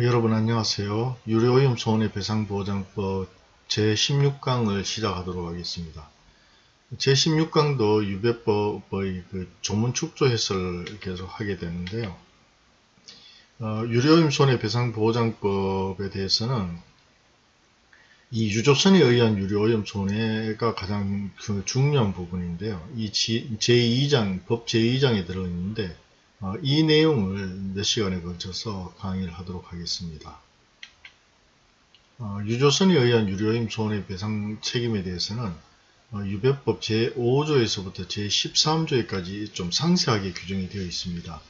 여러분 안녕하세요. 유료오염 손해 배상 보장법 제16강을 시작하도록 하겠습니다. 제16강도 유배법의 그 조문 축조 해설을 계속 하게 되는데요. 어, 유료오염 손해 배상 보장법에 대해서는 이 유조선에 의한 유료오염 손해가 가장 그 중요한 부분인데요. 이 제2장, 법 제2장에 들어있는데 어, 이 내용을 몇 시간에 걸쳐서 강의를 하도록 하겠습니다. 어, 유조선에 의한 유료임 손해배상 책임에 대해서는 어, 유배법 제5조에서부터 제13조에까지 좀 상세하게 규정이 되어 있습니다.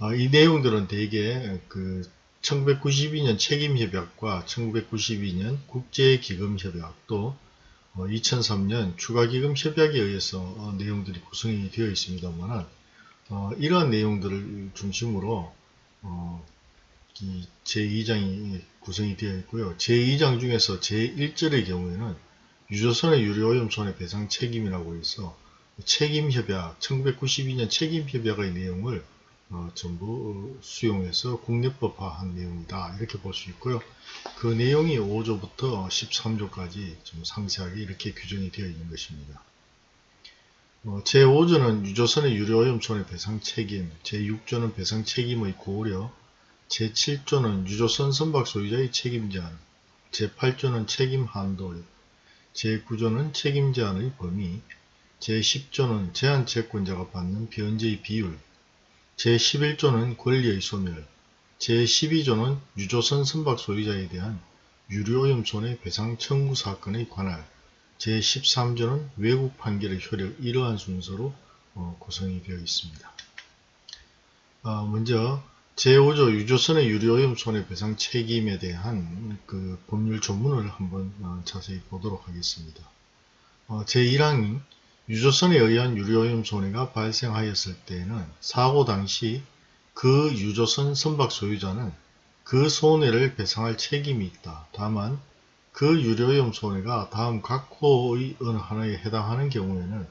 어, 이 내용들은 대개 그 1992년 책임협약과 1992년 국제기금협약 또 2003년 어, 추가기금협약에 의해서 어, 내용들이 구성이 되어 있습니다만 어, 이러한 내용들을 중심으로 어, 이 제2장이 구성이 되어 있고요. 제2장 중에서 제1절의 경우에는 유조선의 유료오염 손해배상 책임이라고 해서 책임협약, 1992년 책임협약의 내용을 어, 전부 수용해서 국내법화한 내용이다. 이렇게 볼 수 있고요. 그 내용이 5조부터 13조까지 좀 상세하게 이렇게 규정이 되어 있는 것입니다. 어, 제5조는 유조선의 유료오염 손해배상 책임, 제6조는 배상 책임의 고려, 제7조는 유조선 선박 소유자의 책임 제한, 제8조는 책임 한도, 제9조는 책임 제한의 범위, 제10조는 제한 채권자가 받는 변제의 비율, 제11조는 권리의 소멸, 제12조는 유조선 선박 소유자에 대한 유료오염 손해배상 청구 사건의 관할, 제13조는 외국 판결의 효력 이러한 순서로 어, 구성이 되어 있습니다. 어, 먼저 제5조 유조선의 유료오염 손해배상 책임에 대한 그 법률 조문을 한번 어, 자세히 보도록 하겠습니다. 어, 제1항이 유조선에 의한 유료오염 손해가 발생하였을 때에는 사고 당시 그 유조선 선박 소유자는 그 손해를 배상할 책임이 있다. 다만 그 유료염 손해가 다음 각 호의 어느 하나에 해당하는 경우에는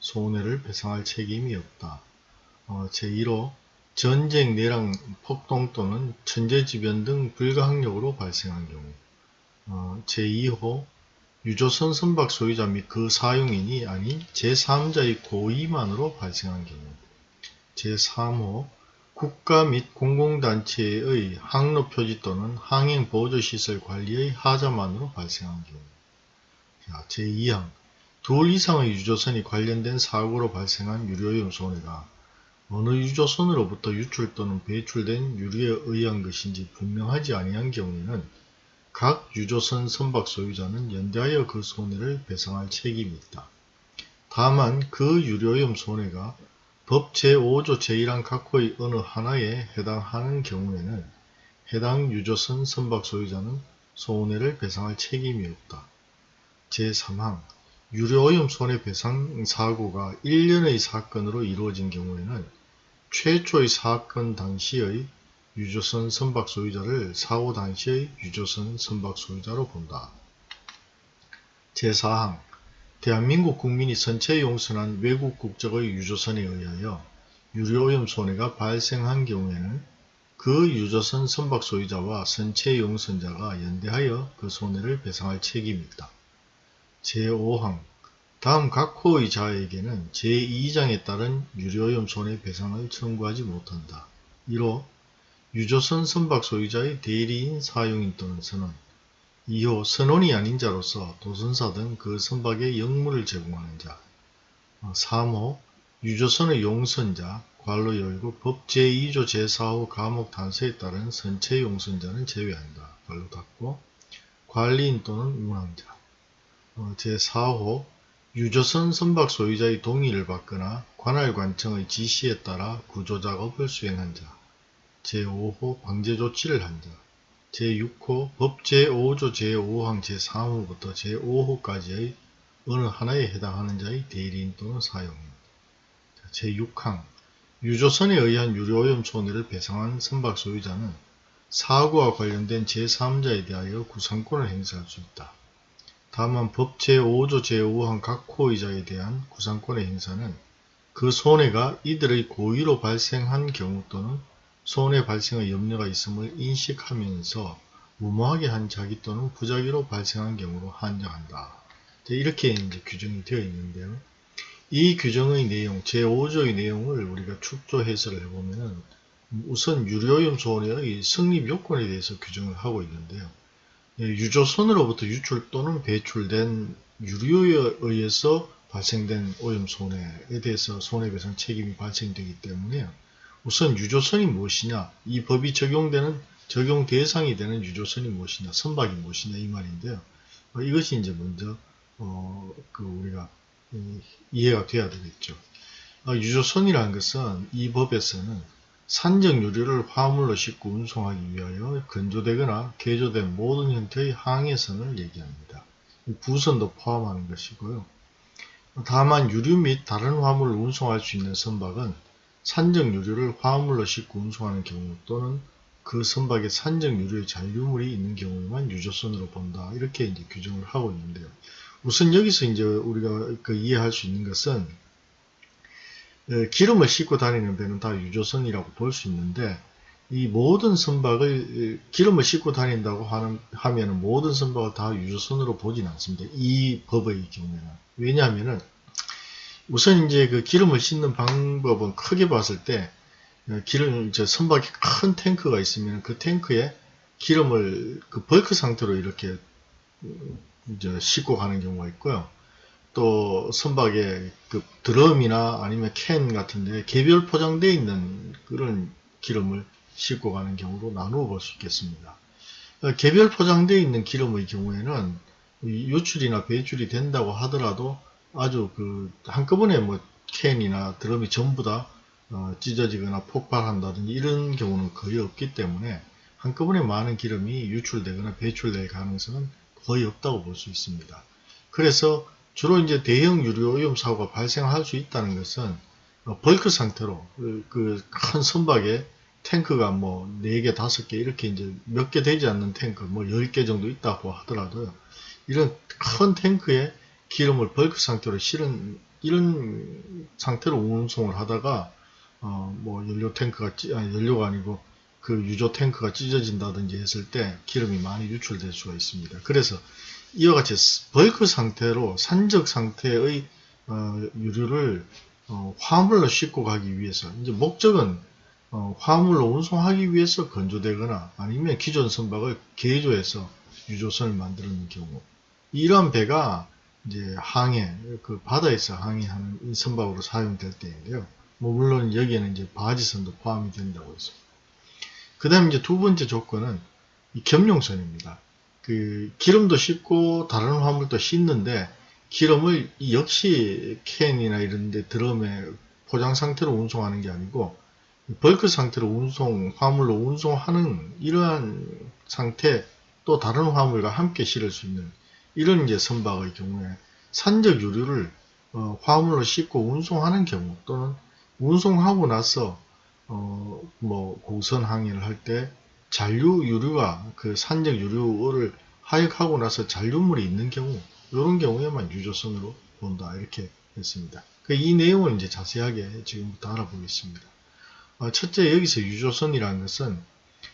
손해를 배상할 책임이 없다. 어, 제1호 전쟁, 내랑, 폭동 또는 천재지변 등 불가항력으로 발생한 경우 어, 제2호 유조선 선박 소유자 및 그 사용인이 아닌 제3자의 고의만으로 발생한 경우 제3호 국가 및 공공단체의 항로 표지 또는 항행 보조시설 관리의 하자만으로 발생한 경우 자, 제2항 둘 이상의 유조선이 관련된 사고로 발생한 유료오염 손해가 어느 유조선으로부터 유출 또는 배출된 유류에 의한 것인지 분명하지 아니한 경우에는 각 유조선 선박 소유자는 연대하여 그 손해를 배상할 책임이 있다. 다만 그 유료오염 손해가 법 제5조 제1항 각호의 어느 하나에 해당하는 경우에는 해당 유조선 선박 소유자는 손해를 배상할 책임이 없다. 제3항 유료오염 손해배상 사고가 1년의 사건으로 이루어진 경우에는 최초의 사건 당시의 유조선 선박 소유자를 사고 당시의 유조선 선박 소유자로 본다. 제4항 대한민국 국민이 선체 용선한 외국 국적의 유조선에 의하여 유료오염 손해가 발생한 경우에는 그 유조선 선박 소유자와 선체 용선자가 연대하여 그 손해를 배상할 책임이 있다. 제5항 다음 각 호의 자에게는 제2장에 따른 유료오염 손해 배상을 청구하지 못한다. 1호 유조선 선박 소유자의 대리인 사용인 또는 선원 2호 선원이 아닌 자로서 도선사 등 그 선박에 역물을 제공하는 자 3호 어, 유조선의 용선자 관로 열고 법 제2조 제4호 감옥 단서에 따른 선체 용선자는 제외한다. 관로 닫고 관리인 또는 운항자 어, 제4호 유조선 선박 소유자의 동의를 받거나 관할관청의 지시에 따라 구조작업을 수행한 자 제5호 방제조치를 한 자, 제6호 법 제5조 제5항 제3호부터 제5호까지의 어느 하나에 해당하는 자의 대리인 또는 사용인 제6항 유조선에 의한 유료오염 손해를 배상한 선박 소유자는 사고와 관련된 제3자에 대하여 구상권을 행사할 수 있다. 다만 법 제5조 제5항 각 호의자에 대한 구상권의 행사는 그 손해가 이들의 고의로 발생한 경우 또는 손해 발생의 염려가 있음을 인식하면서 무모하게 한 자기 또는 부작위로 발생한 경우로 한정한다. 이제 이렇게 이제 규정이 되어 있는데요. 이 규정의 내용, 제5조의 내용을 우리가 축조 해설을 해보면은 우선 유료오염 손해의 성립 요건에 대해서 규정을 하고 있는데요. 예, 유조선으로부터 유출 또는 배출된 유류에 의해서 발생된 오염 손해에 대해서 손해배상 책임이 발생되기 때문에 우선 유조선이 무엇이냐? 이 법이 적용되는 적용 대상이 되는 유조선이 무엇이냐? 선박이 무엇이냐? 이 말인데요. 어, 이것이 이제 먼저 어, 그 우리가 이, 이해가 돼야 되겠죠. 어, 유조선이라는 것은 이 법에서는 산적 유류를 화물로 싣고 운송하기 위하여 건조되거나 개조된 모든 형태의 항해선을 얘기합니다. 부선도 포함하는 것이고요. 다만 유류 및 다른 화물을 운송할 수 있는 선박은 산적 유류를 화물로 싣고 운송하는 경우 또는 그 선박에 산적 유류의 잔류물이 있는 경우에만 유조선으로 본다. 이렇게 이제 규정을 하고 있는데요. 우선 여기서 이제 우리가 그 이해할 수 있는 것은 에, 기름을 싣고 다니는 배는 다 유조선이라고 볼 수 있는데 이 모든 선박을 기름을 싣고 다닌다고 하는, 하면은 모든 선박을 다 유조선으로 보진 않습니다. 이 법의 경우에는. 왜냐하면은 우선 이제 그 기름을 싣는 방법은 크게 봤을 때 어, 기름 저 선박에 큰 탱크가 있으면 그 탱크에 기름을 그 벌크 상태로 이렇게 음, 이제 싣고 가는 경우가 있고요. 또 선박에 그 드럼이나 아니면 캔 같은데 개별 포장되어 있는 그런 기름을 싣고 가는 경우로 나누어 볼 수 있겠습니다. 어, 개별 포장되어 있는 기름의 경우에는 유출이나 배출이 된다고 하더라도 아주 그 한꺼번에 뭐 캔이나 드럼이 전부 다 어, 찢어지거나 폭발한다든지 이런 경우는 거의 없기 때문에 한꺼번에 많은 기름이 유출되거나 배출될 가능성은 거의 없다고 볼 수 있습니다. 그래서 주로 이제 대형 유류 오염 사고가 발생할 수 있다는 것은 어, 벌크 상태로 그 큰 선박에 탱크가 뭐 4개, 5개 이렇게 이제 몇 개 되지 않는 탱크 뭐 10개 정도 있다고 하더라도요. 이런 큰 탱크에 기름을 bulk 상태로 실은 이런 상태로 운송을 하다가 어 뭐 연료 탱크가 찌, 아니 연료가 아니고 그 유조 탱크가 찢어진다든지 했을 때 기름이 많이 유출될 수가 있습니다. 그래서 이와 같이 bulk 상태로 산적 상태의 어, 유류를 어, 화물로 싣고 가기 위해서 이제 목적은 어, 화물로 운송하기 위해서 건조되거나 아니면 기존 선박을 개조해서 유조선을 만드는 경우 이러한 배가 이제 항해 그 바다에서 항해하는 이 선박으로 사용될 때인데요. 뭐 물론 여기에는 이제 바지선도 포함이 된다고 했습니다. 그 다음에 이제 두 번째 조건은 이 겸용선입니다. 그 기름도 싣고 다른 화물도 싣는데 기름을 역시 캔이나 이런 데 드럼에 포장 상태로 운송하는 게 아니고 벌크 상태로 운송, 화물로 운송하는 이러한 상태 또 다른 화물과 함께 실을 수 있는 이런 이제 선박의 경우에 산적 유류를 어, 화물로 싣고 운송하는 경우 또는 운송하고 나서 어, 뭐 공선 항해를 할 때 잔류 유류가 그 산적 유류를 하역하고 나서 잔류물이 있는 경우 이런 경우에만 유조선으로 본다 이렇게 했습니다. 그 이 내용을 이제 자세하게 지금부터 알아보겠습니다. 어, 첫째 여기서 유조선이라는 것은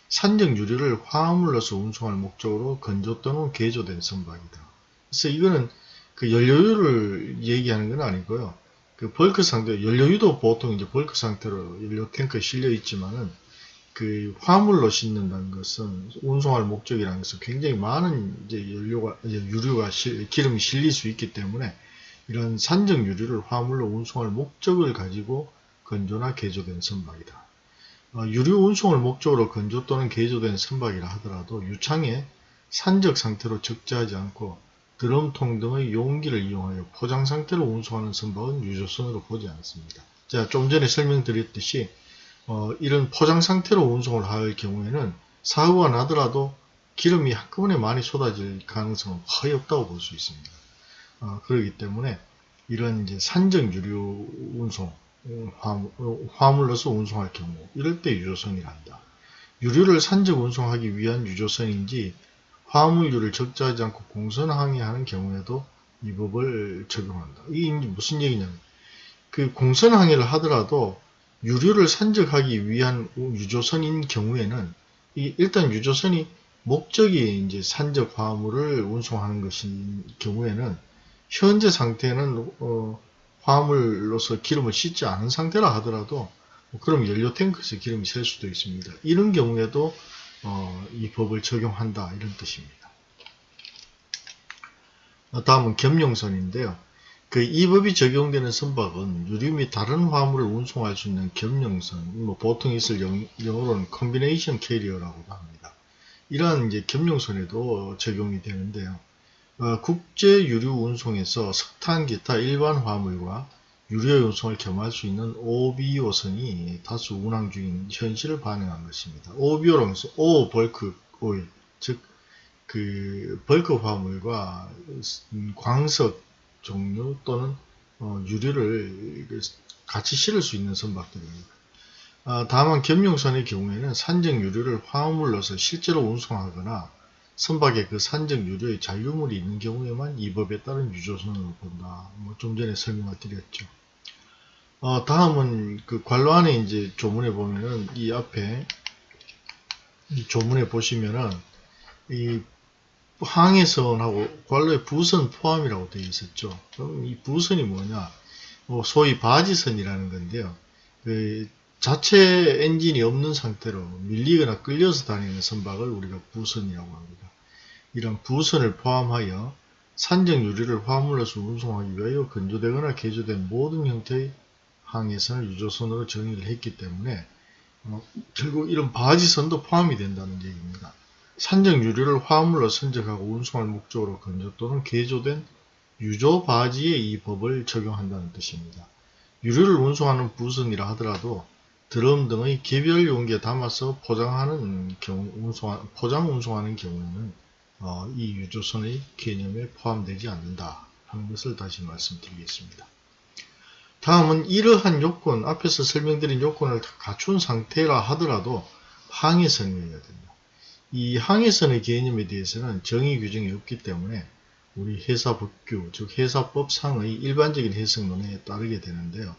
산적 유류를 화물로서 운송할 목적으로 건조 또는 개조된 선박이다. 그래서 이거는 그 연료유를 얘기하는 건 아니고요. 그 bulk 상태, 연료유도 보통 이제 bulk 상태로 연료 탱크에 실려 있지만은 그 화물로 싣는다는 것은 운송할 목적이라는 것은 굉장히 많은 이제 연료가, 이제 유류가, 실, 기름이 실릴 수 있기 때문에 이런 산적 유류를 화물로 운송할 목적을 가지고 건조나 개조된 선박이다. 어, 유류 운송을 목적으로 건조 또는 개조된 선박이라 하더라도 유창에 산적 상태로 적재하지 않고 드럼통 등의 용기를 이용하여 포장 상태로 운송하는 선박은 유조선으로 보지 않습니다. 자, 좀 전에 설명드렸듯이 어, 이런 포장 상태로 운송을 할 경우에는 사고가 나더라도 기름이 한꺼번에 많이 쏟아질 가능성은 거의 없다고 볼 수 있습니다. 어, 그렇기 때문에 이런 이제 산적 유류 운송, 화물, 로서 운송할 경우 이럴 때 유조선이란다. 유류를 산적 운송하기 위한 유조선인지 화물류를 적재하지 않고 공선 항해하는 경우에도 이 법을 적용한다. 이게 무슨 얘기냐면 그 공선 항해를 하더라도 유류를 산적하기 위한 유조선인 경우에는 이 일단 유조선이 목적이 이제 산적 화물을 운송하는 것인 경우에는 현재 상태는 어, 화물로서 기름을 싣지 않은 상태라 하더라도 뭐 그럼 연료 탱크에서 기름이 샐 수도 있습니다. 이런 경우에도 어, 이 법을 적용한다 이런 뜻입니다. 다음은 겸용선인데요. 그 이 법이 적용되는 선박은 유류 및 다른 화물을 운송할 수 있는 겸용선, 뭐 보통 있을 영, 영어로는 combination carrier라고도 합니다. 이러한 이제 겸용선에도 적용이 되는데요. 어, 국제 유류 운송에서 석탄 기타 일반 화물과 유류 운송을 겸할 수 있는 OBO선이 다수 운항 중인 현실을 반영한 것입니다. OBO는 Ore Bulk Oil, 즉 그 벌크 화물과 광석 종류 또는 어, 유류를 같이 실을 수 있는 선박들입니다. 아, 다만 겸용선의 경우에는 산적 유류를 화물로서 실제로 운송하거나 선박에 그 산적 유류의 잔류물이 있는 경우에만 이 법에 따른 유조선으로 본다. 뭐 좀 전에 설명을 드렸죠. 어, 다음은 그 관로 안에 이제 조문에 보면은 이 앞에 이 조문에 보시면은 이 항해선하고 관로의 부선 포함이라고 되어 있었죠. 그럼 이 부선이 뭐냐? 뭐 소위 바지선이라는 건데요. 그 자체 엔진이 없는 상태로 밀리거나 끌려서 다니는 선박을 우리가 부선이라고 합니다. 이런 부선을 포함하여 산적 유리를 화물로서 운송하기 위하여 건조되거나 개조된 모든 형태의 항해선을 유조선으로 정의를 했기 때문에 어, 결국 이런 바지선도 포함이 된다는 얘기입니다. 산적 유리를 화물로 선적하고 운송할 목적으로 건조 또는 개조된 유조 바지에 이 법을 적용한다는 뜻입니다. 유리를 운송하는 부선이라 하더라도 드럼 등의 개별 용기에 담아서 포장하는 경우, 운송, 포장 운송하는 경우에는 어, 이 유조선의 개념에 포함되지 않는다 하는 것을 다시 말씀드리겠습니다. 다음은 이러한 요건, 앞에서 설명드린 요건을 다 갖춘 상태라 하더라도 항해선이어야 된다. 이 항해선의 개념에 대해서는 정의 규정이 없기 때문에 우리 회사법규, 즉 회사법상의 일반적인 해석론에 따르게 되는데요.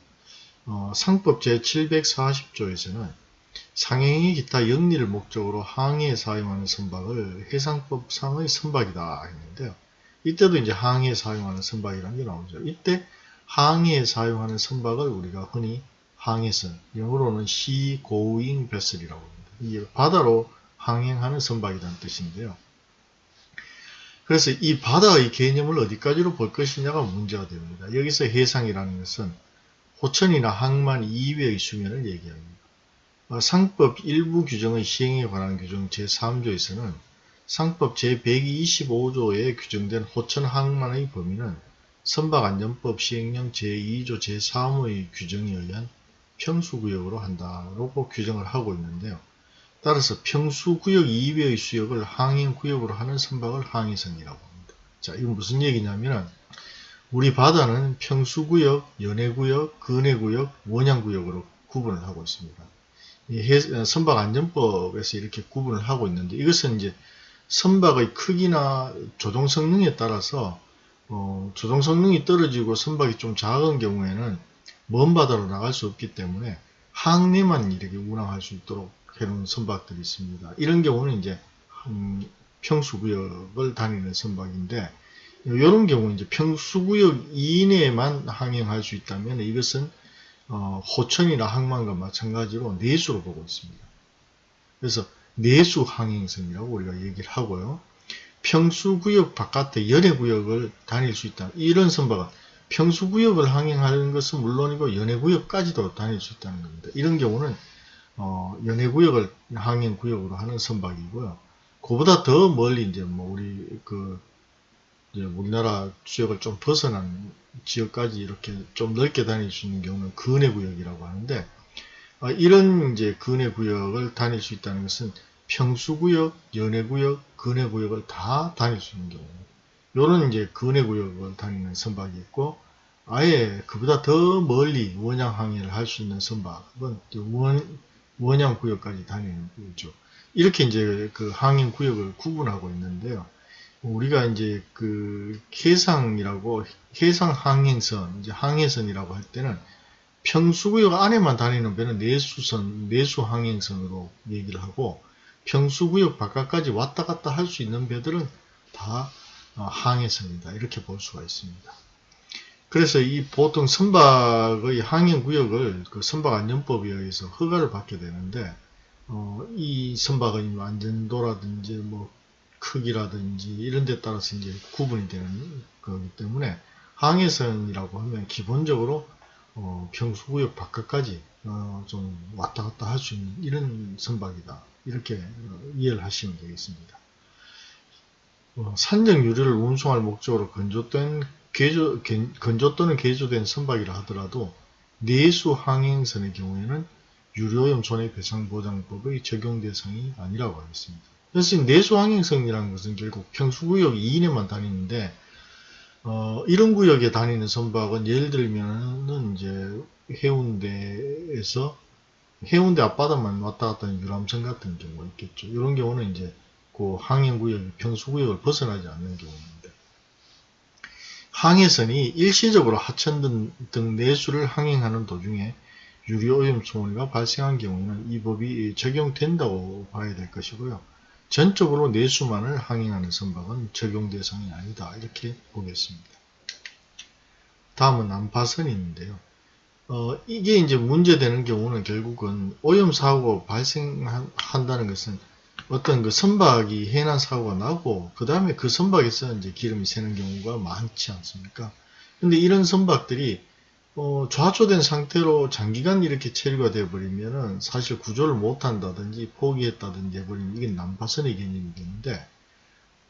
어, 상법 제740조에서는 상행의 기타 영리를 목적으로 항해에 사용하는 선박을 해상법상의 선박이다 했는데요. 이때도 이제 항해에 사용하는 선박이라는 게 나오죠. 이때 항해에 사용하는 선박을 우리가 흔히 항해선, 영어로는 sea going vessel이라고 합니다. 이게 바다로 항행하는 선박이라는 뜻인데요. 그래서 이 바다의 개념을 어디까지로 볼 것이냐가 문제가 됩니다. 여기서 해상이라는 것은 호천이나 항만 이외의 수면을 얘기합니다. 어, 상법 일부 규정의 시행에 관한 규정 제3조에서는 상법 제125조에 규정된 호천 항만의 범위는 선박안전법 시행령 제2조 제3호의 규정에 의한 평수구역으로 한다고 규정을 하고 있는데요. 따라서 평수구역 이외의 수역을 항행구역으로 하는 선박을 항해선이라고 합니다. 자, 이건 무슨 얘기냐면 우리 바다는 평수구역, 연해구역, 근해구역, 원양구역으로 구분을 하고 있습니다. 선박안전법에서 이렇게 구분을 하고 있는데 이것은 이제 선박의 크기나 조종 성능에 따라서 어, 조종 성능이 떨어지고 선박이 좀 작은 경우에는 먼 바다로 나갈 수 없기 때문에 항내만 이렇게 운항할 수 있도록 해놓은 선박들이 있습니다. 이런 경우는 이제 평수구역을 다니는 선박인데 이런 경우 이제 평수구역 이내에만 항행할 수 있다면 이것은 어, 호천이나 항만과 마찬가지로 내수로 보고 있습니다. 그래서 내수 항행선이라고 우리가 얘기를 하고요. 평수구역 바깥에 연해구역을 다닐 수 있다. 이런 선박은 평수구역을 항행하는 것은 물론이고 연해구역까지도 다닐 수 있다는 겁니다. 이런 경우는 어, 연해구역을 항행구역으로 하는 선박이고요. 그보다 더 멀리 이제 뭐 우리 그 우리나라 지역을 좀 벗어난 지역까지 이렇게 좀 넓게 다닐 수 있는 경우는 근해구역이라고 하는데 어, 이런 이제 근해구역을 다닐 수 있다는 것은 평수구역, 연해구역, 근해구역을 다 다닐 수 있는 경우 요런 이제 근해구역을 다니는 선박이 있고 아예 그보다 더 멀리 원양 항해를 할 수 있는 선박은 원, 원양 구역까지 다니는 거죠. 이렇게 이제 그 항행 구역을 구분하고 있는데요. 우리가 이제 그 해상이라고 해상 항행선, 이제 항해선이라고 할 때는 평수구역 안에만 다니는 배는 내수선, 내수 항행선으로 얘기를 하고 평수구역 바깥까지 왔다 갔다 할 수 있는 배들은 다 어, 항해선이다. 이렇게 볼 수가 있습니다. 그래서 이 보통 선박의 항행구역을 그 선박안전법에 의해서 허가를 받게 되는데 어, 이 선박의 안전도라든지 뭐 크기라든지 이런 데 따라서 이제 구분이 되는 거기 때문에 항해선이라고 하면 기본적으로 어, 평수구역 바깥까지 어, 좀 왔다 갔다 할 수 있는 이런 선박이다. 이렇게 어, 이해를 하시면 되겠습니다. 어, 산적 유리를 운송할 목적으로 건조된 개조, 건조 또는 개조된 선박이라 하더라도 내수 항행선의 경우에는 유료염 손해배상보장법의 적용 대상이 아니라고 하겠습니다. 그래서 내수 항행선이라는 것은 결국 평수구역 이내만 다니는데 어, 이런 구역에 다니는 선박은 예를 들면은 이제 해운대에서 해운대 앞바다만 왔다 갔다 하는 유람선 같은 경우가 있겠죠. 이런 경우는 이제 그 항행구역, 평수구역을 벗어나지 않는 경우입니다. 항해선이 일시적으로 하천 등, 등 내수를 항행하는 도중에 유리오염 소모가 발생한 경우에는 이 법이 적용된다고 봐야 될 것이고요. 전적으로 내수만을 항행하는 선박은 적용 대상이 아니다. 이렇게 보겠습니다. 다음은 난파선인데요. 어, 이게 이제 문제되는 경우는 결국은 오염 사고가 발생한다는 것은 어떤 그 선박이 해난 사고가 나고 그 다음에 그 선박에서 이제 기름이 새는 경우가 많지 않습니까? 근데 이런 선박들이 어, 좌초된 상태로 장기간 이렇게 체류가 되어버리면은 사실 구조를 못한다든지 포기했다든지 해버리면 이게 난파선의 개념이 되는데,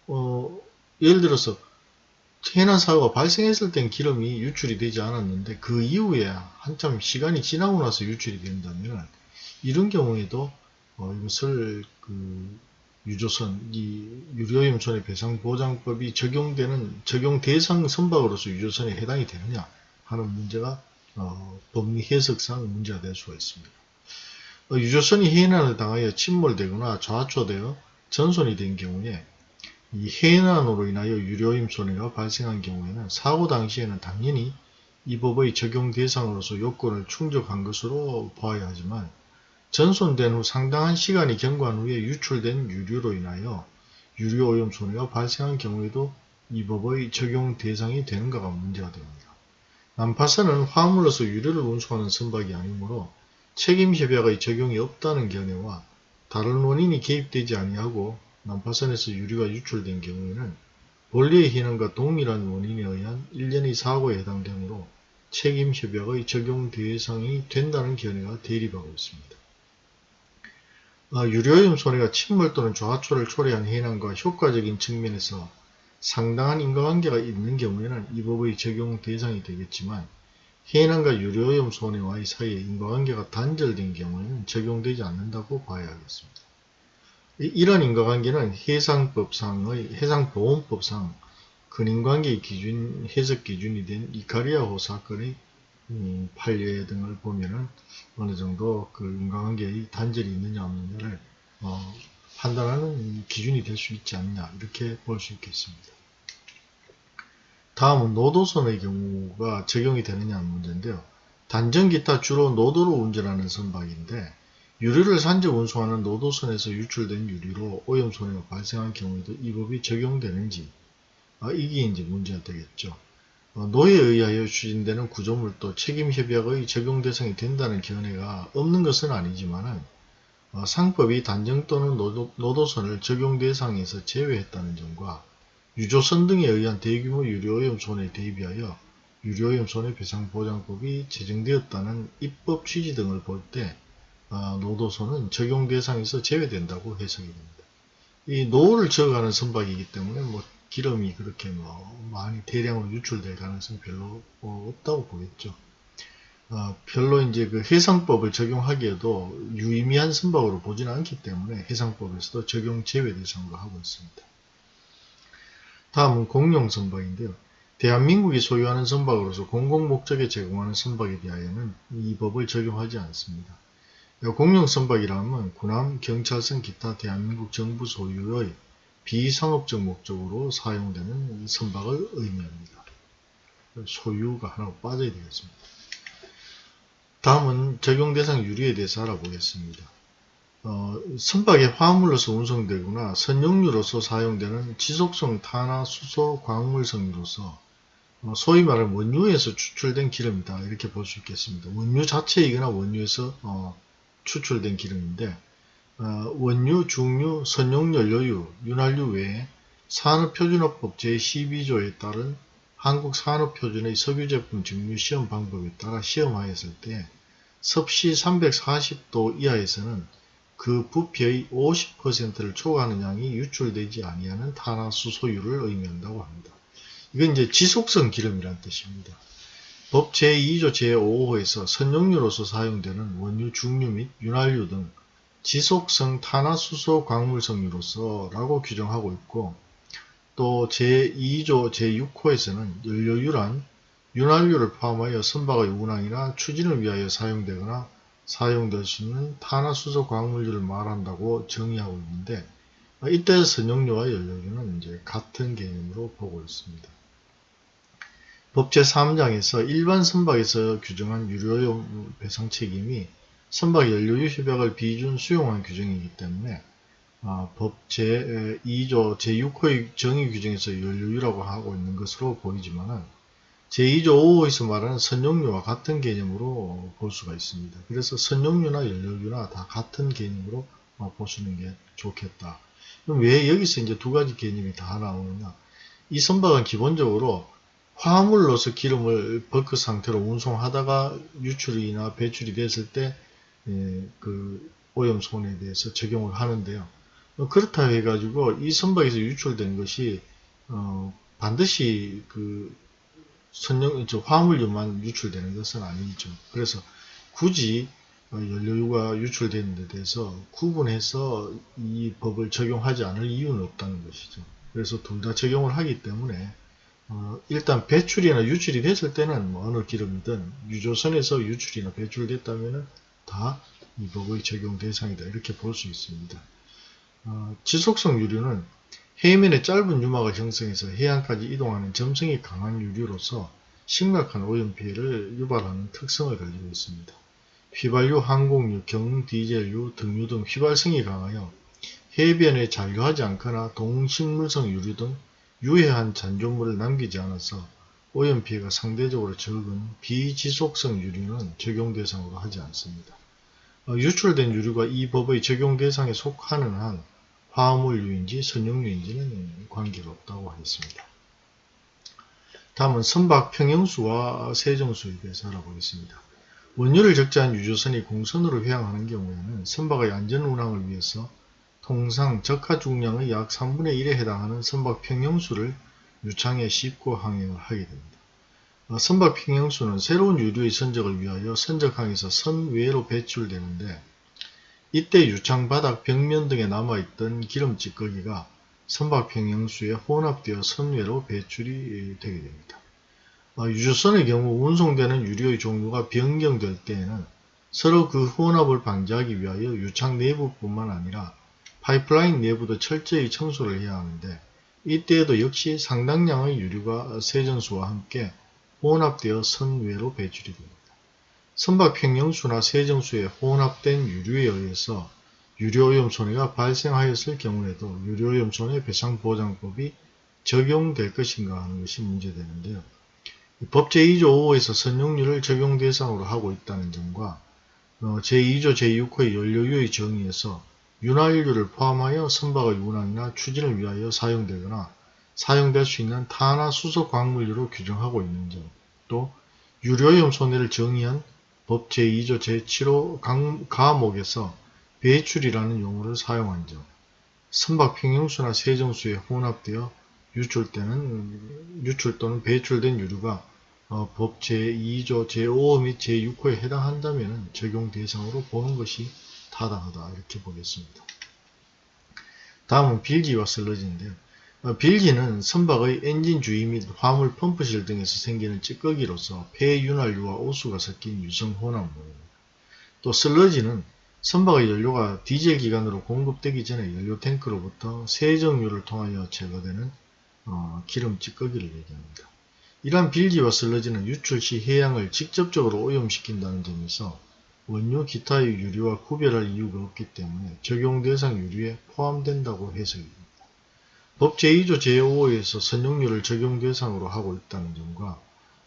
어, 예를 들어서 해난 사고가 발생했을 땐 기름이 유출이 되지 않았는데 그 이후에 한참 시간이 지나고 나서 유출이 된다면 이런 경우에도 어, 이것을 그 유조선, 이 유료오염 손해 배상 보장법이 적용되는 적용 대상 선박으로서 유조선에 해당이 되느냐 하는 문제가 어, 법리 해석상 문제가 될 수가 있습니다. 어, 유조선이 해난을 당하여 침몰되거나 좌초되어 전손이 된 경우에 이 해난으로 인하여 유료임 손해가 발생한 경우에는 사고 당시에는 당연히 이 법의 적용 대상으로서 요건을 충족한 것으로 봐야 하지만 전손된 후 상당한 시간이 경과한 후에 유출된 유류로 인하여 유류오염 손해가 발생한 경우에도 이 법의 적용 대상이 되는가가 문제가 됩니다. 난파선은 화물로서 유류를 운송하는 선박이 아니므로 책임협약의 적용이 없다는 견해와 다른 원인이 개입되지 아니하고 난파선에서 유류가 유출된 경우에는 본래의 희난과 동일한 원인에 의한 일련의 사고에 해당되므로 책임협약의 적용 대상이 된다는 견해가 대립하고 있습니다. 아, 유료오염 손해가 침몰 또는 좌초를 초래한 해난과 효과적인 측면에서 상당한 인과관계가 있는 경우에는 이 법의 적용 대상이 되겠지만 해난과 유료오염 손해와의 사이에 인과관계가 단절된 경우에는 적용되지 않는다고 봐야 하겠습니다. 이런 인과관계는 해상법상의 해상보험법상 근인관계의 기준, 해석 기준이 된 이카리아호 사건의 음, 판례 등을 보면은 어느 정도 그 인과관계의 단절이 있느냐 없느냐를 어, 판단하는 기준이 될 수 있지 않냐 이렇게 볼 수 있겠습니다. 다음은 노도선의 경우가 적용이 되느냐 하는 문제인데요. 단정 기타 주로 노도로 운전하는 선박인데 유류를 산적 운송하는 노도선에서 유출된 유류로 오염손해가 발생한 경우에도 이 법이 적용되는지 아, 이게 이제 문제가 되겠죠. 어, 노에 의하여 추진되는 구조물도 책임협약의 적용 대상이 된다는 견해가 없는 것은 아니지만 어, 상법이 단정 또는 노도, 노도선을 적용 대상에서 제외했다는 점과 유조선 등에 의한 대규모 유류오염 손해에 대비하여 유류오염 손해배상보장법이 제정되었다는 입법 취지 등을 볼때 어, 노도선은 적용 대상에서 제외된다고 해석이 됩니다. 이 노를 저어가는 선박이기 때문에 뭐 기름이 그렇게 뭐 많이 대량으로 유출될 가능성이 별로 어, 없다고 보겠죠. 어, 별로 이제 그 해상법을 적용하기에도 유의미한 선박으로 보지는 않기 때문에 해상법에서도 적용 제외 대상으로 하고 있습니다. 다음은 공용 선박인데요. 대한민국이 소유하는 선박으로서 공공목적에 제공하는 선박에 대하여는 이 법을 적용하지 않습니다. 공용 선박이라면 군함, 경찰선, 기타 대한민국 정부 소유의 비상업적 목적으로 사용되는 선박을 의미합니다. 소유가 하나 빠져야 되겠습니다. 다음은 적용 대상 유리에 대해서 알아보겠습니다. 어, 선박의 화물로서 운송되거나 선용유로서 사용되는 지속성 탄화 수소 광물성유로서 어, 소위 말하는 원유에서 추출된 기름이다 이렇게 볼 수 있겠습니다. 원유 자체이거나 원유에서 어, 추출된 기름인데 어, 원유, 중유, 선용연료유, 윤활유 외에 산업표준화법 제12조에 따른 한국산업표준의 석유제품 증류 시험 방법에 따라 시험하였을 때 섭씨 340도 이하에서는 그 부피의 50%를 초과하는 양이 유출되지 아니하는 탄화수소유를 의미한다고 합니다. 이건 이제 지속성 기름이란 뜻입니다. 법 제2조 제5호에서 선용유로서 사용되는 원유, 중유 및 윤활유 등 지속성 탄화수소 광물성유로서 라고 규정하고 있고 또 제2조 제6호에서는 연료유란 윤활유를 포함하여 선박의 운항이나 추진을 위하여 사용되거나 사용될 수 있는 탄화수소 광물유를 말한다고 정의하고 있는데 이때 선용유와 연료유는 이제 같은 개념으로 보고 있습니다. 법 제 3장에서 일반 선박에서 규정한 유료용 배상 책임이 선박 연료유 협약을 비준 수용한 규정이기 때문에 아, 법 제 2조 제6호의 정의 규정에서 연료유라고 하고 있는 것으로 보이지만은 제2조 5호에서 말하는 선용유와 같은 개념으로 볼 수가 있습니다. 그래서 선용유나 연료유나 다 같은 개념으로 어, 보시는 게 좋겠다. 그럼 왜 여기서 이제 두 가지 개념이 다 나오느냐? 이 선박은 기본적으로 화물로서 기름을 버크 상태로 운송하다가 유출이나 배출이 됐을 때, 예, 그 오염손에 대해서 적용을 하는데요. 어, 그렇다 해가지고 이 선박에서 유출된 것이 어, 반드시 그 선령, 저 화물유만 유출되는 것은 아니죠. 그래서 굳이 어, 연료유가 유출되는 데 대해서 구분해서 이 법을 적용하지 않을 이유는 없다는 것이죠. 그래서 둘 다 적용을 하기 때문에 어, 일단 배출이나 유출이 됐을 때는 뭐 어느 기름이든 유조선에서 유출이나 배출됐다면 다 이 법의 적용 대상이다 이렇게 볼 수 있습니다. 어, 지속성 유류는 해면에 짧은 유막을 형성해서 해안까지 이동하는 점성이 강한 유류로서 심각한 오염 피해를 유발하는 특성을 가지고 있습니다. 휘발유, 항공유, 경 디젤유, 등유 등 휘발성이 강하여 해변에 잔류하지 않거나 동식물성 유류 등 유해한 잔존물을 남기지 않아서 오염 피해가 상대적으로 적은 비지속성 유류는 적용 대상으로 하지 않습니다. 어, 유출된 유류가 이 법의 적용 대상에 속하는 한 화물유인지 선용유인지는 관계가 없다고 하겠습니다. 다음은 선박 평형수와 세정수에 대해서 알아보겠습니다. 원유를 적재한 유조선이 공선으로 회항하는 경우에는 선박의 안전 운항을 위해서 통상 적하 중량의 약 3분의 1에 해당하는 선박 평형수를 유창에 싣고 항행을 하게 됩니다. 어, 선박 평형수는 새로운 유류의 선적을 위하여 선적항에서 선 외로 배출되는데 이때 유창 바닥 벽면 등에 남아있던 기름 찌꺼기가 선박 평형수에 혼합되어 선외로 배출이 되게 됩니다. 어, 유조선의 경우 운송되는 유류의 종류가 변경될 때에는 서로 그 혼합을 방지하기 위하여 유창 내부뿐만 아니라 파이프라인 내부도 철저히 청소를 해야 하는데 이때에도 역시 상당량의 유류가 세전수와 함께 혼합되어 선외로 배출이 됩니다. 선박 평형수나 세정수에 혼합된 유류에 의해서 유료오염 손해가 발생하였을 경우에도 유료오염 손해 배상보장법이 적용될 것인가 하는 것이 문제되는데요. 법 제 2조 5호에서 선용률을 적용 대상으로 하고 있다는 점과 어, 제2조 제6호의 연료유의 정의에서 윤활유를 포함하여 선박의 운항이나 추진을 위하여 사용되거나 사용될 수 있는 탄화 수소 광물유로 규정하고 있는 점, 또 유료오염 손해를 정의한 법 제2조 제7호 가목에서 배출이라는 용어를 사용한 점, 선박 평형수나 세정수에 혼합되어 유출 때는 유출 또는 배출된 유류가 어, 법 제2조 제5호 및 제6호에 해당한다면 적용 대상으로 보는 것이 타당하다 이렇게 보겠습니다. 다음은 빌기와 슬러지인데요. 어, 빌기는 선박의 엔진 주위 및 화물 펌프실 등에서 생기는 찌꺼기로서 폐윤활유와 오수가 섞인 유성 혼합물입니다. 또 슬러지는 선박의 연료가 디젤 기관으로 공급되기 전에 연료 탱크로부터 세정유를 통하여 제거되는 어, 기름 찌꺼기를 얘기합니다. 이러한 빌지와 슬러지는 유출 시 해양을 직접적으로 오염시킨다는 점에서 원유 기타의 유류와 구별할 이유가 없기 때문에 적용 대상 유류에 포함된다고 해석입니다. 법 제2조 제5호에서 선용유를 적용 대상으로 하고 있다는 점과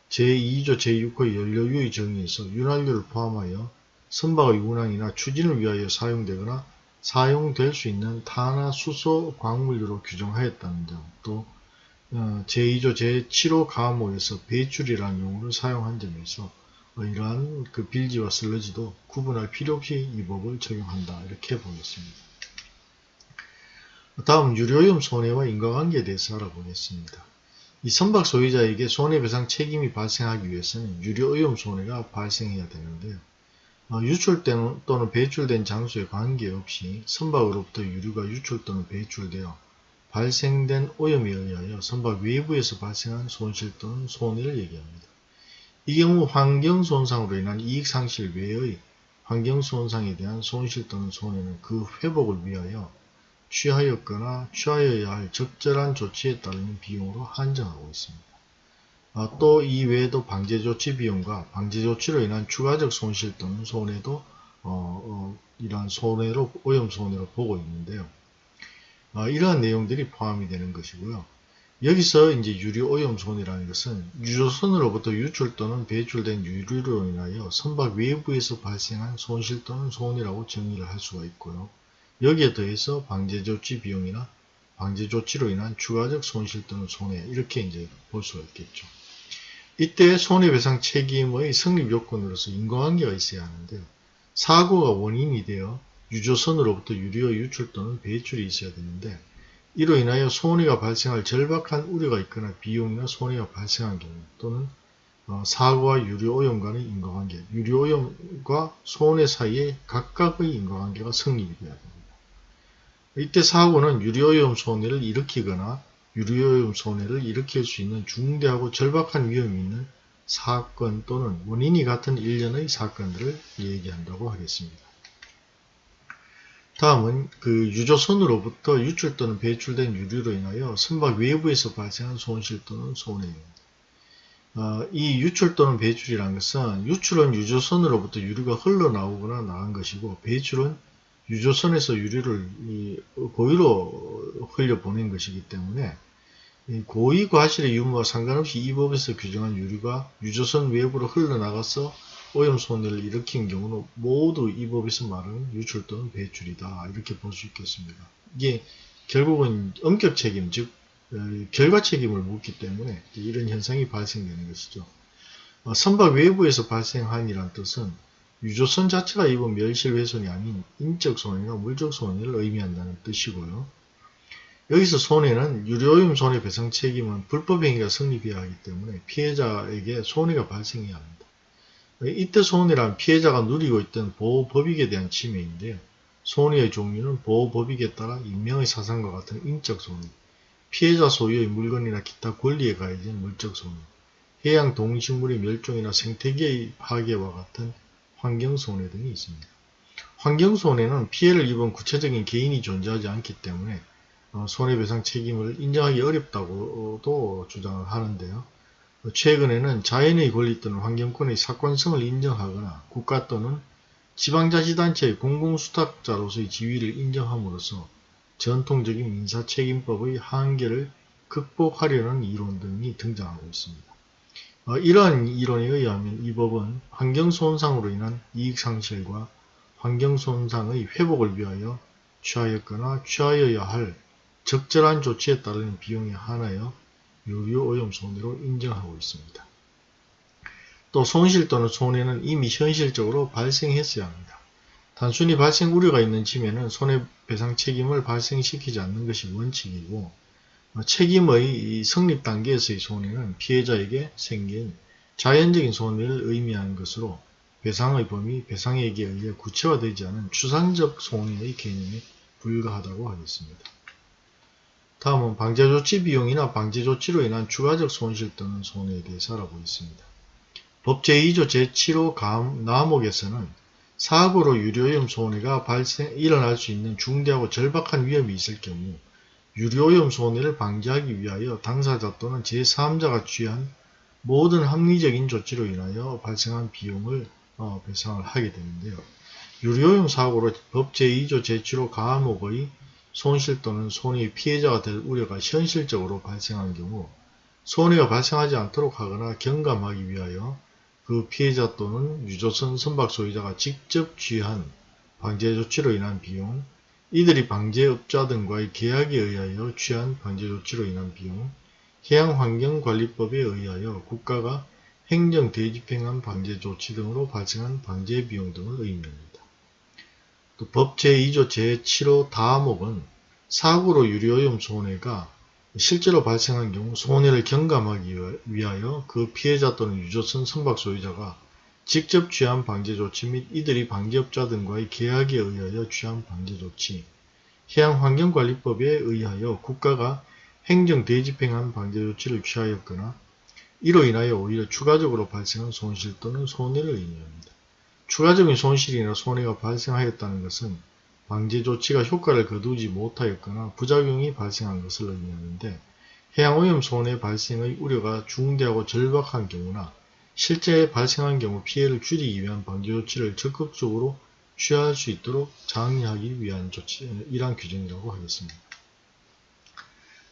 제2조 제6호 연료유의 정의에서 윤활유를 포함하여 선박의 운항이나 추진을 위하여 사용되거나 사용될 수 있는 탄화 수소 광물류로 규정하였다는 점, 또 어, 제2조 제7호 가모에서 배출이라는 용어를 사용한 점에서 어, 이러한 그 빌지와 슬러지도 구분할 필요 없이 이 법을 적용한다 이렇게 보겠습니다. 다음 유료오염 손해와 인과관계에 대해서 알아보겠습니다. 이 선박 소유자에게 손해배상 책임이 발생하기 위해서는 유료오염 손해가 발생해야 되는데요. 어, 유출 또는 배출된 장소에 관계없이 선박으로부터 유류가 유출 또는 배출되어 발생된 오염에 의하여 선박 외부에서 발생한 손실 또는 손해를 얘기합니다. 이 경우 환경 손상으로 인한 이익 상실 외의 환경 손상에 대한 손실 또는 손해는 그 회복을 위하여 취하였거나 취하여야 할 적절한 조치에 따르는 비용으로 한정하고 있습니다. 아, 또 이외에도 방제조치 비용과 방제조치로 인한 추가적 손실 또는 손해도 어, 어, 이러한 손해로 오염 손해로 보고 있는데요. 어, 이러한 내용들이 포함이 되는 것이고요. 여기서 이제 유류 오염 손이라는 것은 유조선으로부터 유출 또는 배출된 유류로 인하여 선박 외부에서 발생한 손실 또는 손이라고 정의를 할 수가 있고요. 여기에 더해서 방제 조치 비용이나 방제 조치로 인한 추가적 손실 또는 손해 이렇게 이제 볼 수가 있겠죠. 이때 손해배상 책임의 성립 요건으로서 인과관계가 있어야 하는데요. 사고가 원인이 되어 유조선으로부터 유류의 유출 또는 배출이 있어야 되는데 이로 인하여 손해가 발생할 절박한 우려가 있거나 비용이나 손해가 발생한 경우 또는 어, 사고와 유류오염 간의 인과관계, 유류오염과 손해 사이에 각각의 인과관계가 성립이 되어야 됩니다. 이때 사고는 유류오염 손해를 일으키거나 유류오염 손해를 일으킬 수 있는 중대하고 절박한 위험이 있는 사건 또는 원인이 같은 일련의 사건들을 얘기한다고 하겠습니다. 다음은 그 유조선으로부터 유출 또는 배출된 유류로 인하여 선박 외부에서 발생한 손실 또는 손해입니다. 어, 이 유출 또는 배출이라는 것은 유출은 유조선으로부터 유류가 흘러나오거나 나간 것이고 배출은 유조선에서 유류를 고의로 흘려보낸 것이기 때문에 고의 과실의 유무와 상관없이 이 법에서 규정한 유류가 유조선 외부로 흘러나가서 오염 손해를 일으킨 경우는 모두 이 법에서 말하는 유출 또는 배출이다 이렇게 볼 수 있겠습니다. 이게 결국은 엄격 책임 즉 어, 결과 책임을 묻기 때문에 이런 현상이 발생되는 것이죠. 어, 선박 외부에서 발생한이란 뜻은 유조선 자체가 입은 멸실훼손이 아닌 인적 손해나 물적 손해를 의미한다는 뜻이고요. 여기서 손해는 유료오염 손해배상 책임은 불법행위가 성립해야 하기 때문에 피해자에게 손해가 발생해야 합니다. 이때 손해란 피해자가 누리고 있던 보호법익에 대한 침해인데요. 손해의 종류는 보호법익에 따라 인명의 사상과 같은 인적 손해, 피해자 소유의 물건이나 기타 권리에 가해진 물적 손해, 해양 동식물의 멸종이나 생태계의 파괴와 같은 환경손해 등이 있습니다. 환경손해는 피해를 입은 구체적인 개인이 존재하지 않기 때문에 어, 손해배상 책임을 인정하기 어렵다고도 주장을 하는데요. 최근에는 자연의 권리 또는 환경권의 사건성을 인정하거나 국가 또는 지방자치단체의 공공수탁자로서의 지위를 인정함으로써 전통적인 민사책임법의 한계를 극복하려는 이론 등이 등장하고 있습니다. 어, 이러한 이론에 의하면 이 법은 환경손상으로 인한 이익상실과 환경손상의 회복을 위하여 취하였거나 취하여야 할 적절한 조치에 따르는 비용이 하나여 유류오염 손해로 인정하고 있습니다. 또 손실 또는 손해는 이미 현실적으로 발생했어야 합니다. 단순히 발생 우려가 있는 짐에는 손해배상 책임을 발생시키지 않는 것이 원칙이고 책임의 성립 단계에서의 손해는 피해자에게 생긴 자연적인 손해를 의미하는 것으로 배상의 범위, 배상액에 의해 구체화되지 않은 추상적 손해의 개념에 불과하다고 하겠습니다. 다음은 방제조치 비용이나 방제조치로 인한 추가적 손실 또는 손해에 대해서 알아보겠습니다. 법 제2조 제7호 감, 나목에서는 사고로 유료오염 손해가 발생, 일어날 수 있는 중대하고 절박한 위험이 있을 경우 유료오염 손해를 방지하기 위하여 당사자 또는 제3자가 취한 모든 합리적인 조치로 인하여 발생한 비용을 어, 배상을 하게 되는데요. 유료오염 사고로 법 제2조 제7호 가목의 손실 또는 손해의 피해자가 될 우려가 현실적으로 발생한 경우 손해가 발생하지 않도록 하거나 경감하기 위하여 그 피해자 또는 유조선 선박 소유자가 직접 취한 방제 조치로 인한 비용, 이들이 방제업자 등과의 계약에 의하여 취한 방제 조치로 인한 비용, 해양환경관리법에 의하여 국가가 행정 대집행한 방제 조치 등으로 발생한 방제 비용 등을 의미합니다. 또법 제2조 제7호 다목은 사고로 유료오염 손해가 실제로 발생한 경우 손해를 경감하기 위하여 그 피해자 또는 유조선 선박 소유자가 직접 취한 방제 조치 및 이들이 방제업자 등과의 계약에 의하여 취한 방제 조치, 해양환경관리법에 의하여 국가가 행정 대집행한 방제 조치를 취하였거나 이로 인하여 오히려 추가적으로 발생한 손실 또는 손해를 의미합니다. 추가적인 손실이나 손해가 발생하였다는 것은 방제 조치가 효과를 거두지 못하였거나 부작용이 발생한 것을 의미하는데 해양오염 손해 발생의 우려가 중대하고 절박한 경우나 실제 발생한 경우 피해를 줄이기 위한 방제 조치를 적극적으로 취할 수 있도록 장려하기 위한 조치, 이러한 규정이라고 하겠습니다.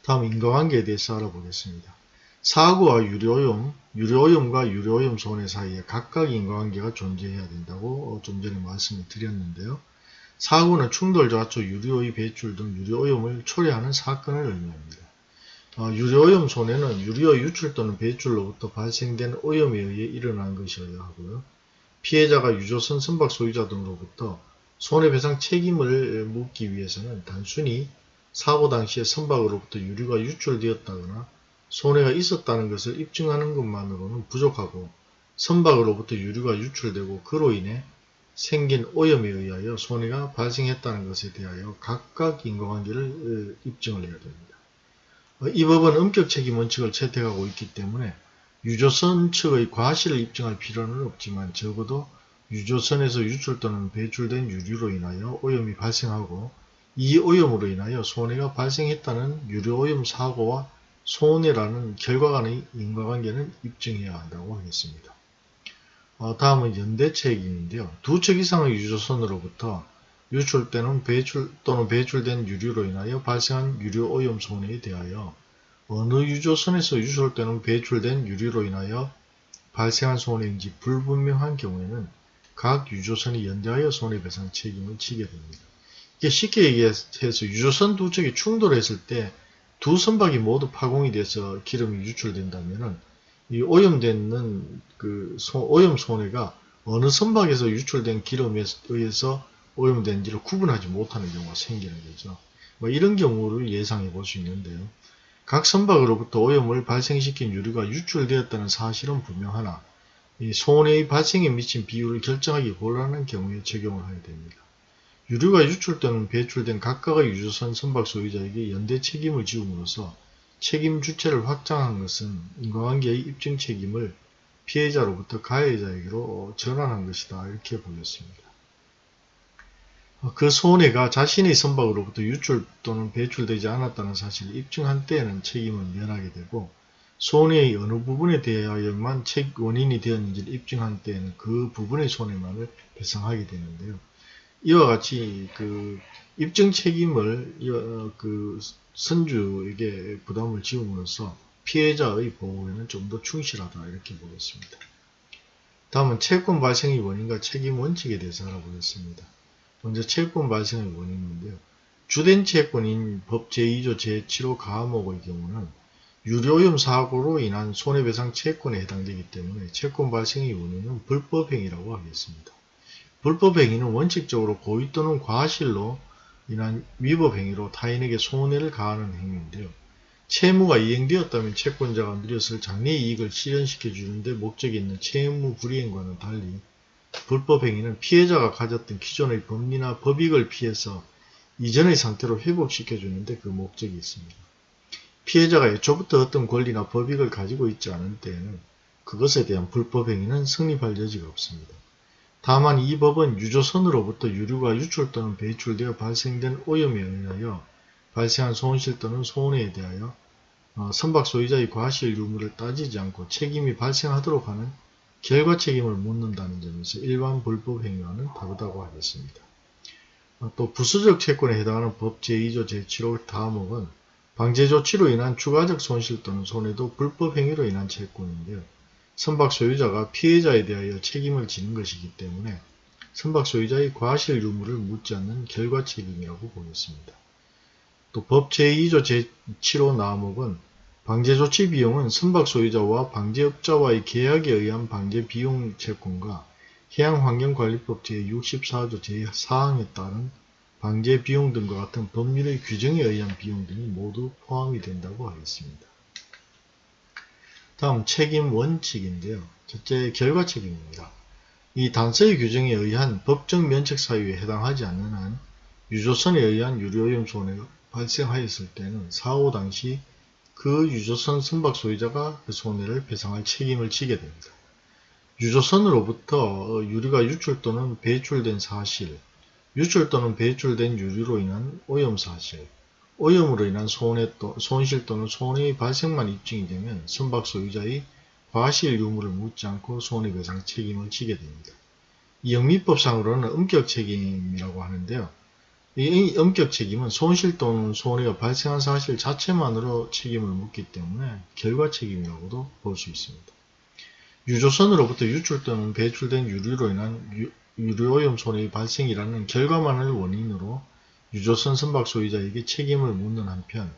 다음 인과관계에 대해서 알아보겠습니다. 사고와 유료오염, 유료오염과 유료오염 손해 사이에 각각 인과관계가 존재해야 된다고 좀 전에 말씀을 드렸는데요. 사고는 충돌, 좌초, 유료의 배출 등 유료오염을 초래하는 사건을 의미합니다. 어, 유료오염 손해는 유료 유출 또는 배출로부터 발생된 오염에 의해 일어난 것이어야 하고요. 피해자가 유조선 선박 소유자 등으로부터 손해배상 책임을 묻기 위해서는 단순히 사고 당시에 선박으로부터 유류가 유출되었다거나 손해가 있었다는 것을 입증하는 것만으로는 부족하고 선박으로부터 유류가 유출되고 그로 인해 생긴 오염에 의하여 손해가 발생했다는 것에 대하여 각각 인과관계를 어, 입증을 해야 됩니다. 어, 이 법은 엄격 책임 원칙을 채택하고 있기 때문에 유조선 측의 과실을 입증할 필요는 없지만 적어도 유조선에서 유출 또는 배출된 유류로 인하여 오염이 발생하고 이 오염으로 인하여 손해가 발생했다는 유료오염 사고와 손해라는 결과 간의 인과관계는 입증해야 한다고 하겠습니다. 어, 다음은 연대책임인데요. 두 척 이상의 유조선으로부터 유출되는 배출 또는 배출된 유류로 인하여 발생한 유류 오염 손해에 대하여 어느 유조선에서 유출되는 배출된 유류로 인하여 발생한 손해인지 불분명한 경우에는 각 유조선이 연대하여 손해배상 책임을 지게 됩니다. 이게 쉽게 얘기해서 유조선 두 척이 충돌했을 때 두 선박이 모두 파공이 돼서 기름이 유출된다면은 이 오염되는 그 오염 손해가 어느 선박에서 유출된 기름에 의해서 오염된지를 구분하지 못하는 경우가 생기는 거죠. 뭐 이런 경우를 예상해 볼 수 있는데요. 각 선박으로부터 오염을 발생시킨 유류가 유출되었다는 사실은 분명하나 이 손해의 발생에 미친 비율을 결정하기 곤란한 경우에 적용을 하게 됩니다. 유류가 유출 또는 배출된 각각의 유조선 선박 소유자에게 연대 책임을 지음으로써 책임 주체를 확장한 것은 인과관계의 입증 책임을 피해자로부터 가해자에게로 전환한 것이다 이렇게 보겠습니다. 그 손해가 자신의 선박으로부터 유출 또는 배출되지 않았다는 사실을 입증한 때에는 책임을 면하게 되고 손해의 어느 부분에 대하여만 책 원인이 되었는지를 입증한 때에는 그 부분의 손해만을 배상하게 되는데요. 이와 같이 그 입증 책임을 어, 그 선주에게 부담을 지음으로써 피해자의 보호에는 좀 더 충실하다 이렇게 보겠습니다. 다음은 채권 발생의 원인과 책임 원칙에 대해서 알아보겠습니다. 먼저 채권 발생의 원인인데요. 주된 채권인 법 제2조 제7호 가목의 경우는 유료오염 사고로 인한 손해배상 채권에 해당되기 때문에 채권 발생의 원인은 불법행위라고 하겠습니다. 불법 행위는 원칙적으로 고의 또는 과실로 인한 위법 행위로 타인에게 손해를 가하는 행위인데요. 채무가 이행되었다면 채권자가 누렸을 장래 이익을 실현시켜 주는데 목적이 있는 채무 불이행과는 달리 불법 행위는 피해자가 가졌던 기존의 법리나 법익을 피해서 이전의 상태로 회복시켜 주는데 그 목적이 있습니다. 피해자가 애초부터 어떤 권리나 법익을 가지고 있지 않은 때에는 그것에 대한 불법 행위는 성립할 여지가 없습니다. 다만 이 법은 유조선으로부터 유류가 유출 또는 배출되어 발생된 오염에 의하여 발생한 손실 또는 손해에 대하여 어, 선박 소유자의 과실 유무를 따지지 않고 책임이 발생하도록 하는 결과 책임을 묻는다는 점에서 일반 불법 행위와는 다르다고 하겠습니다. 어, 또 부수적 채권에 해당하는 법 제2조 제7호 다음목은 방제 조치로 인한 추가적 손실 또는 손해도 불법 행위로 인한 채권인데요. 선박 소유자가 피해자에 대하여 책임을 지는 것이기 때문에 선박 소유자의 과실 유무를 묻지 않는 결과 책임이라고 보겠습니다. 또 법 제2조 제7호 나목은 방제 조치 비용은 선박 소유자와 방제업자와의 계약에 의한 방제 비용 채권과 해양환경관리법 제64조 제4항에 따른 방제 비용 등과 같은 법률의 규정에 의한 비용 등이 모두 포함이 된다고 하겠습니다. 다음 책임 원칙인데요. 첫째 결과 책임입니다. 이 단서의 규정에 의한 법정 면책 사유에 해당하지 않는 한 유조선에 의한 유료오염 손해가 발생하였을 때는 사고 당시 그 유조선 선박 소유자가 그 손해를 배상할 책임을 지게 됩니다. 유조선으로부터 유류가 유출 또는 배출된 사실, 유출 또는 배출된 유류로 인한 오염 사실, 오염으로 인한 손해 또, 손실 또는 손해의 발생만 입증이 되면 선박 소유자의 과실 유무를 묻지 않고 손해배상 책임을 지게 됩니다. 이 영미법상으로는 엄격 책임이라고 하는데요. 이 엄격 책임은 손실 또는 손해가 발생한 사실 자체만으로 책임을 묻기 때문에 결과 책임이라고도 볼 수 있습니다. 유조선으로부터 유출 또는 배출된 유류로 인한 유, 유류오염 손해의 발생이라는 결과만을 원인으로 유조선 선박 소유자에게 책임을 묻는 한편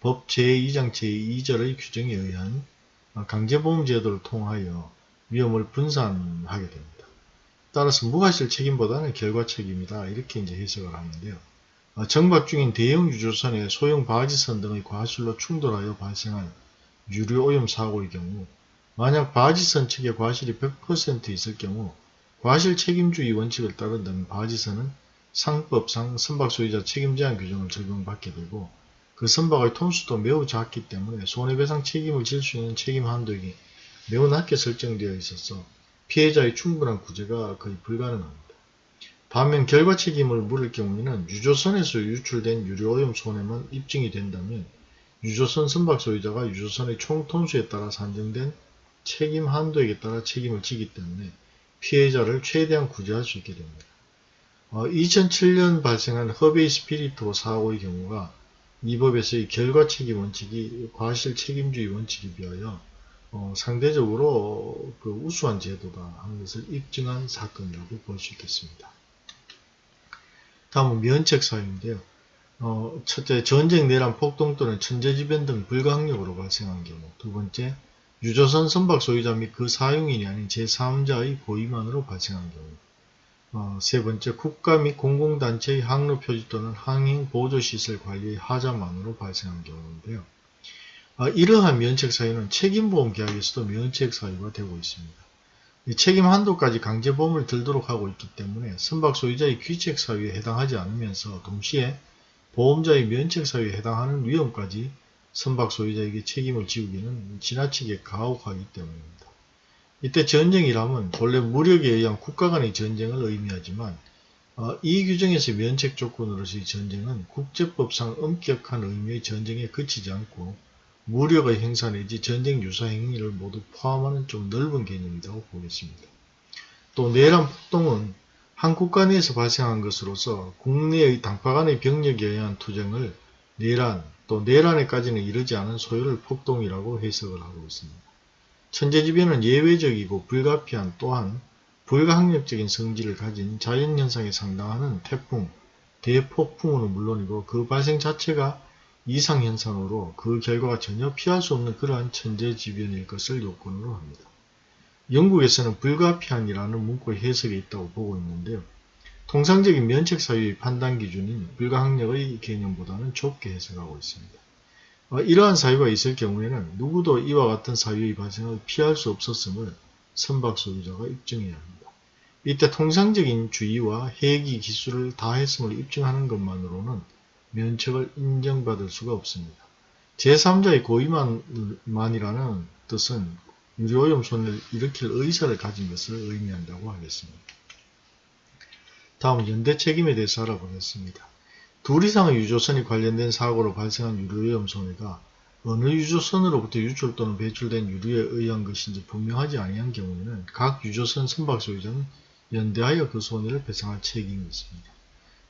법 제2장 제2절의 규정에 의한 강제보험 제도를 통하여 위험을 분산하게 됩니다. 따라서 무과실 책임보다는 결과 책임이다 이렇게 이제 해석을 하는데요. 정박 중인 대형 유조선의 소형 바지선 등의 과실로 충돌하여 발생한 유류 오염 사고의 경우 만약 바지선 측에 과실이 100% 있을 경우 과실 책임주의 원칙을 따른다면 바지선은 상법상 선박 소유자 책임 제한 규정을 적용받게 되고 그 선박의 톤수도 매우 작기 때문에 손해배상 책임을 질 수 있는 책임 한도액이 매우 낮게 설정되어 있어서 피해자의 충분한 구제가 거의 불가능합니다. 반면 결과 책임을 물을 경우에는 유조선에서 유출된 유료오염 손해만 입증이 된다면 유조선 선박 소유자가 유조선의 총 톤수에 따라 산정된 책임 한도액에 따라 책임을 지기 때문에 피해자를 최대한 구제할 수 있게 됩니다. 어, 2007년 발생한 허베이 스피리토 사고의 경우가 이 법에서의 결과 책임 원칙이 과실 책임주의 원칙에 비하여 어, 상대적으로 그 우수한 제도다 하는 것을 입증한 사건이라고 볼 수 있겠습니다. 다음은 면책 사유인데요. 어, 첫째, 전쟁, 내란, 폭동 또는 천재지변 등 불가항력으로 발생한 경우 두 번째, 유조선 선박 소유자 및 그 사용인이 아닌 제3자의 고의만으로 발생한 경우 어, 세 번째, 국가 및 공공단체의 항로 표지 또는 항행 보조시설 관리의 하자만으로 발생한 경우인데요. 아, 이러한 면책 사유는 책임보험 계약에서도 면책 사유가 되고 있습니다. 책임 한도까지 강제보험을 들도록 하고 있기 때문에 선박 소유자의 귀책 사유에 해당하지 않으면서 동시에 보험자의 면책 사유에 해당하는 위험까지 선박 소유자에게 책임을 지우기는 지나치게 가혹하기 때문입니다. 이때 전쟁이라면 본래 무력에 의한 국가 간의 전쟁을 의미하지만 어, 이 규정에서 면책 조건으로서의 전쟁은 국제법상 엄격한 의미의 전쟁에 그치지 않고 무력의 행사 내지 전쟁 유사 행위를 모두 포함하는 좀 넓은 개념이라고 보겠습니다. 또 내란 폭동은 한 국가 내에서 발생한 것으로서 국내의 당파 간의 병력에 의한 투쟁을 내란 또 내란에까지는 이르지 않은 소요를 폭동이라고 해석을 하고 있습니다. 천재지변은 예외적이고 불가피한 또한 불가항력적인 성질을 가진 자연현상에 상당하는 태풍, 대폭풍은 물론이고 그 발생 자체가 이상현상으로 그 결과가 전혀 피할 수 없는 그러한 천재지변일 것을 요건으로 합니다. 영국에서는 불가피한이라는 문구의 해석이 있다고 보고 있는데요. 통상적인 면책 사유의 판단 기준인 불가항력의 개념보다는 좁게 해석하고 있습니다. 어, 이러한 사유가 있을 경우에는 누구도 이와 같은 사유의 발생을 피할 수 없었음을 선박 소유자가 입증해야 합니다. 이때 통상적인 주의와 해기 기술을 다했음을 입증하는 것만으로는 면책을 인정받을 수가 없습니다. 제3자의 고의만이라는 뜻은 유료오염 손해를 일으킬 의사를 가진 것을 의미한다고 하겠습니다. 다음 연대 책임에 대해서 알아보겠습니다. 둘 이상의 유조선이 관련된 사고로 발생한 유료오염 손해가 어느 유조선으로부터 유출 또는 배출된 유류에 의한 것인지 분명하지 아니한 경우에는 각 유조선 선박 소유자는 연대하여 그 손해를 배상할 책임이 있습니다.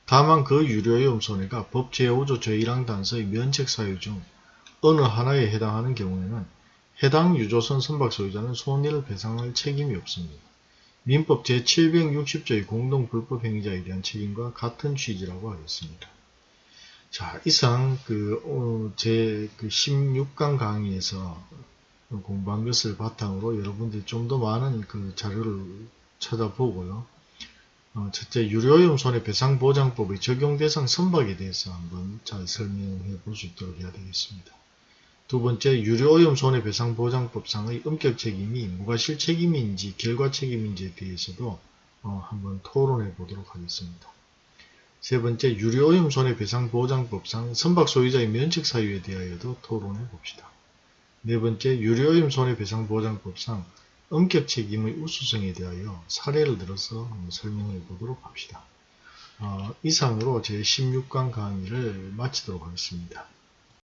다만 그 유료오염 손해가 법 제5조 제1항 단서의 면책 사유 중 어느 하나에 해당하는 경우에는 해당 유조선 선박 소유자는 손해를 배상할 책임이 없습니다. 민법 제760조의 공동불법행위자에 대한 책임과 같은 취지라고 하겠습니다. 자, 이상 그, 어, 제, 그 16강 강의에서 공부한 것을 바탕으로 여러분들이 좀 더 많은 그 자료를 찾아보고요. 어, 첫째, 유료오염 손해배상보장법의 적용 대상 선박에 대해서 한번 잘 설명해 볼 수 있도록 해야 되겠습니다. 두 번째, 유료오염 손해배상보장법상의 엄격 책임이 무과실 책임인지 결과 책임인지에 대해서도 어, 한번 토론해 보도록 하겠습니다. 세 번째, 유료오염 손해배상보장법상 선박 소유자의 면책 사유에 대하여도 토론해 봅시다. 네 번째, 유료오염 손해배상보장법상 엄격 책임의 우수성에 대하여 사례를 들어서 설명해 보도록 합시다. 어, 이상으로 제 16강 강의를 마치도록 하겠습니다.